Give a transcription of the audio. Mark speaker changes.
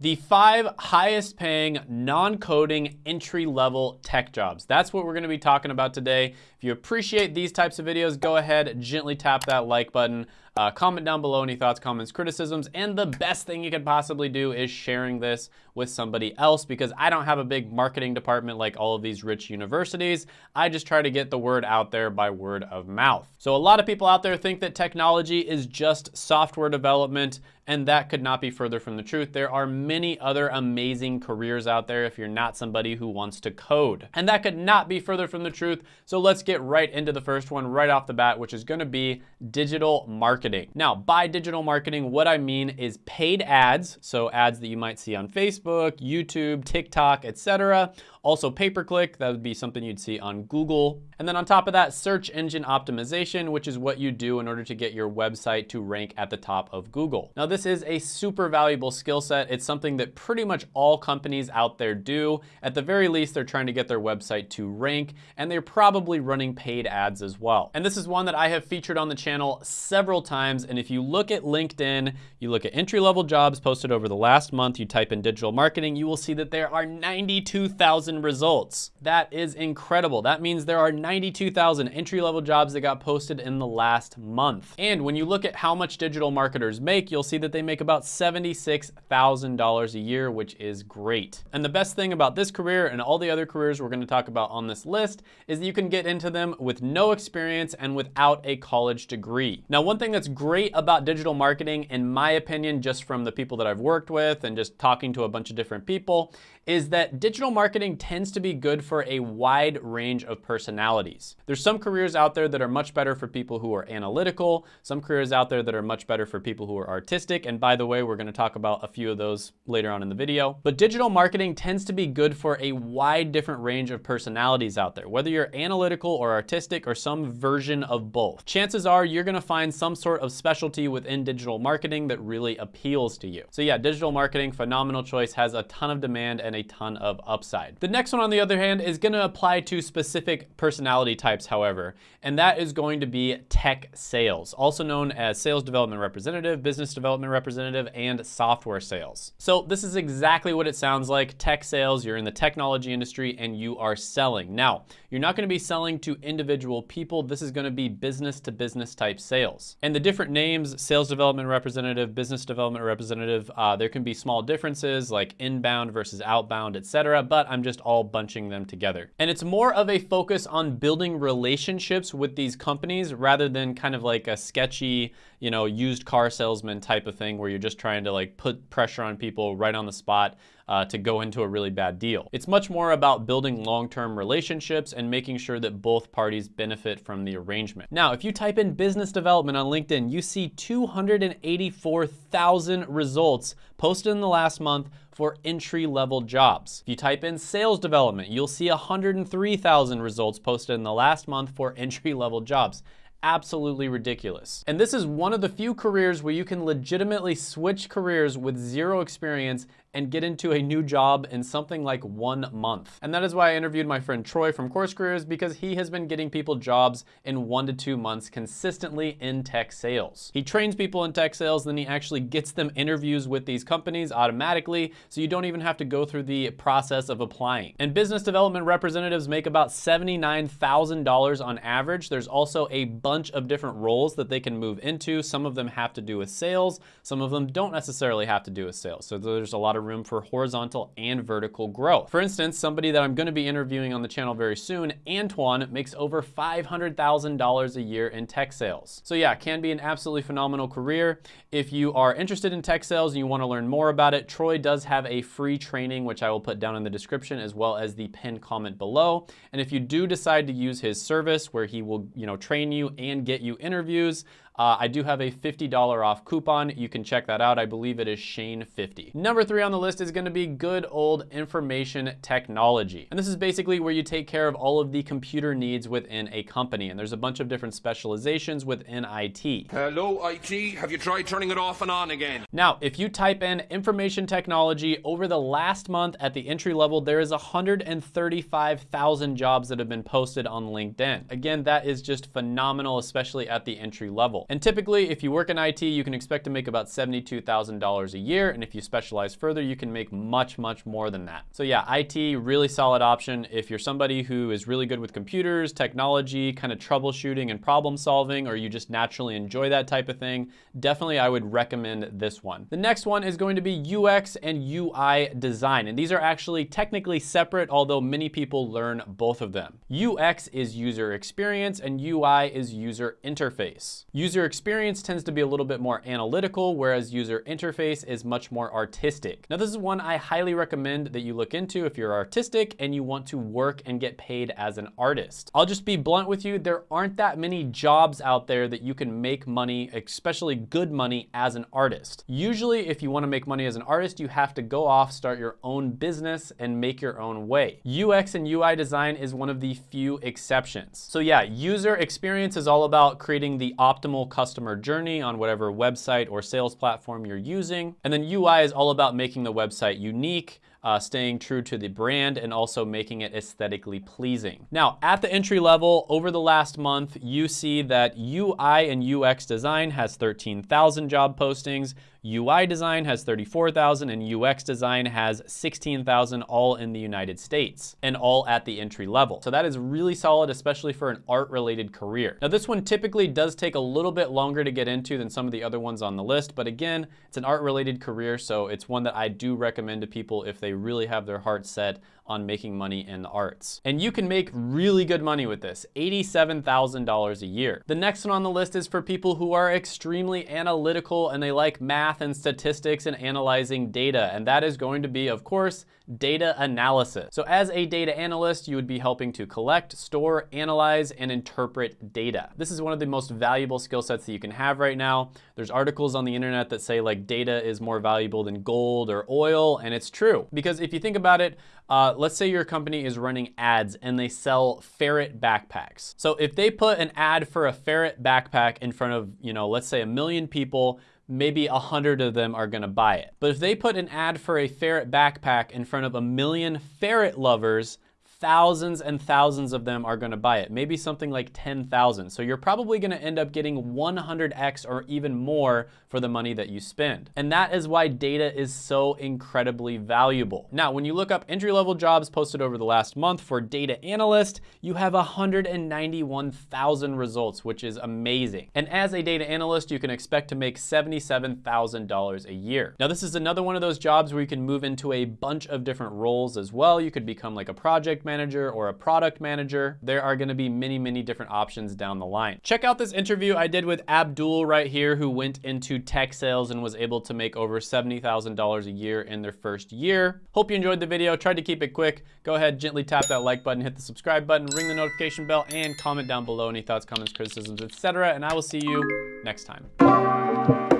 Speaker 1: The five highest paying non-coding entry level tech jobs. That's what we're gonna be talking about today. If you appreciate these types of videos, go ahead, gently tap that like button. Uh, comment down below any thoughts, comments, criticisms, and the best thing you could possibly do is sharing this with somebody else because I don't have a big marketing department like all of these rich universities. I just try to get the word out there by word of mouth. So a lot of people out there think that technology is just software development and that could not be further from the truth. There are many other amazing careers out there if you're not somebody who wants to code. And that could not be further from the truth. So let's get right into the first one right off the bat, which is gonna be digital marketing. Now, by digital marketing, what I mean is paid ads, so ads that you might see on Facebook, YouTube, TikTok, etc. Also pay-per-click, that would be something you'd see on Google. And then on top of that, search engine optimization, which is what you do in order to get your website to rank at the top of Google. Now this is a super valuable skill set. It's something that pretty much all companies out there do. At the very least, they're trying to get their website to rank, and they're probably running paid ads as well. And this is one that I have featured on the channel several times. And if you look at LinkedIn, you look at entry-level jobs posted over the last month, you type in digital marketing, you will see that there are 92,000 results. That is incredible. That means there are 92,000 entry-level jobs that got posted in the last month. And when you look at how much digital marketers make, you'll see that they make about $76,000 a year, which is great. And the best thing about this career and all the other careers we're gonna talk about on this list is that you can get into them with no experience and without a college degree. Now, one thing that's great about digital marketing, in my opinion, just from the people that I've worked with and just talking to a bunch of different people, is that digital marketing tends to be good for a wide range of personalities. There's some careers out there that are much better for people who are analytical, some careers out there that are much better for people who are artistic, and by the way, we're gonna talk about a few of those later on in the video. But digital marketing tends to be good for a wide different range of personalities out there, whether you're analytical or artistic or some version of both. Chances are you're gonna find some sort of specialty within digital marketing that really appeals to you. So yeah, digital marketing, phenomenal choice, has a ton of demand and a ton of upside. The next one on the other hand is gonna apply to specific personality types, however, and that is going to be tech sales, also known as sales development representative, business development representative, and software sales. So this is exactly what it sounds like, tech sales, you're in the technology industry and you are selling. Now, you're not gonna be selling to individual people, this is gonna be business to business type sales. And the different names, sales development representative, business development representative, uh, there can be small differences like inbound versus outbound, etc. but I'm just all bunching them together. And it's more of a focus on building relationships with these companies rather than kind of like a sketchy, you know, used car salesman type of thing where you're just trying to like put pressure on people right on the spot uh, to go into a really bad deal. It's much more about building long-term relationships and making sure that both parties benefit from the arrangement. Now, if you type in business development on LinkedIn, you see 284,000 results posted in the last month for entry-level jobs. If you type in sales development, you'll see 103,000 results posted in the last month for entry-level jobs absolutely ridiculous. And this is one of the few careers where you can legitimately switch careers with zero experience and get into a new job in something like one month. And that is why I interviewed my friend Troy from Course Careers because he has been getting people jobs in one to two months consistently in tech sales. He trains people in tech sales, then he actually gets them interviews with these companies automatically, so you don't even have to go through the process of applying. And business development representatives make about $79,000 on average. There's also a bunch of different roles that they can move into. Some of them have to do with sales. Some of them don't necessarily have to do with sales. So there's a lot of room for horizontal and vertical growth. For instance, somebody that I'm gonna be interviewing on the channel very soon, Antoine, makes over $500,000 a year in tech sales. So yeah, can be an absolutely phenomenal career. If you are interested in tech sales and you wanna learn more about it, Troy does have a free training, which I will put down in the description as well as the pinned comment below. And if you do decide to use his service where he will you know, train you and get you interviews. Uh, I do have a $50 off coupon. You can check that out. I believe it is Shane50. Number three on the list is gonna be good old information technology. And this is basically where you take care of all of the computer needs within a company. And there's a bunch of different specializations within IT.
Speaker 2: Hello, IT. Have you tried turning it off and on again?
Speaker 1: Now, if you type in information technology over the last month at the entry level, there is 135,000 jobs that have been posted on LinkedIn. Again, that is just phenomenal, especially at the entry level. And typically, if you work in IT, you can expect to make about $72,000 a year. And if you specialize further, you can make much, much more than that. So yeah, IT, really solid option. If you're somebody who is really good with computers, technology, kind of troubleshooting and problem solving, or you just naturally enjoy that type of thing, definitely I would recommend this one. The next one is going to be UX and UI design. And these are actually technically separate, although many people learn both of them. UX is user experience and UI is user interface. User experience tends to be a little bit more analytical, whereas user interface is much more artistic. Now this is one I highly recommend that you look into if you're artistic and you want to work and get paid as an artist. I'll just be blunt with you, there aren't that many jobs out there that you can make money, especially good money as an artist. Usually if you wanna make money as an artist, you have to go off, start your own business and make your own way. UX and UI design is one of the few exceptions. So yeah, user experience is all about creating the optimal customer journey on whatever website or sales platform you're using. And then UI is all about making the website unique, uh, staying true to the brand and also making it aesthetically pleasing. Now, at the entry level, over the last month, you see that UI and UX design has 13,000 job postings, UI design has 34,000 and UX design has 16,000 all in the United States and all at the entry level. So that is really solid, especially for an art related career. Now this one typically does take a little bit longer to get into than some of the other ones on the list, but again, it's an art related career, so it's one that I do recommend to people if they really have their heart set on making money in the arts. And you can make really good money with this, $87,000 a year. The next one on the list is for people who are extremely analytical and they like math and statistics and analyzing data. And that is going to be, of course, data analysis. So as a data analyst, you would be helping to collect, store, analyze, and interpret data. This is one of the most valuable skill sets that you can have right now. There's articles on the internet that say like data is more valuable than gold or oil, and it's true. Because if you think about it, uh, let's say your company is running ads and they sell ferret backpacks. So if they put an ad for a ferret backpack in front of, you know, let's say a million people, maybe a hundred of them are gonna buy it. But if they put an ad for a ferret backpack in front of a million ferret lovers, thousands and thousands of them are gonna buy it, maybe something like 10,000. So you're probably gonna end up getting 100x or even more for the money that you spend. And that is why data is so incredibly valuable. Now, when you look up entry-level jobs posted over the last month for data analyst, you have 191,000 results, which is amazing. And as a data analyst, you can expect to make $77,000 a year. Now, this is another one of those jobs where you can move into a bunch of different roles as well. You could become like a project manager or a product manager. There are gonna be many, many different options down the line. Check out this interview I did with Abdul right here, who went into tech sales and was able to make over $70,000 a year in their first year. Hope you enjoyed the video. Tried to keep it quick. Go ahead, gently tap that like button, hit the subscribe button, ring the notification bell, and comment down below any thoughts, comments, criticisms, etc. And I will see you next time.